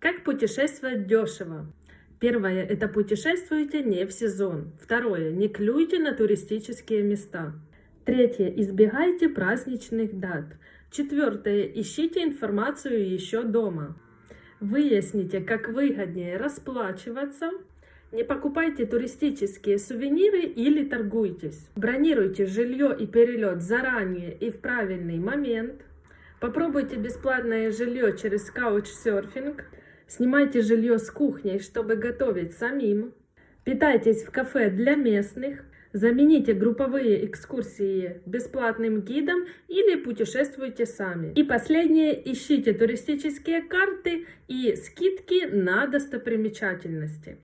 Как путешествовать дешево? Первое – это путешествуйте не в сезон. Второе – не клюйте на туристические места. Третье – избегайте праздничных дат. Четвертое – ищите информацию еще дома. Выясните, как выгоднее расплачиваться. Не покупайте туристические сувениры или торгуйтесь. Бронируйте жилье и перелет заранее и в правильный момент. Попробуйте бесплатное жилье через каучсерфинг. Снимайте жилье с кухней, чтобы готовить самим. Питайтесь в кафе для местных. Замените групповые экскурсии бесплатным гидом или путешествуйте сами. И последнее, ищите туристические карты и скидки на достопримечательности.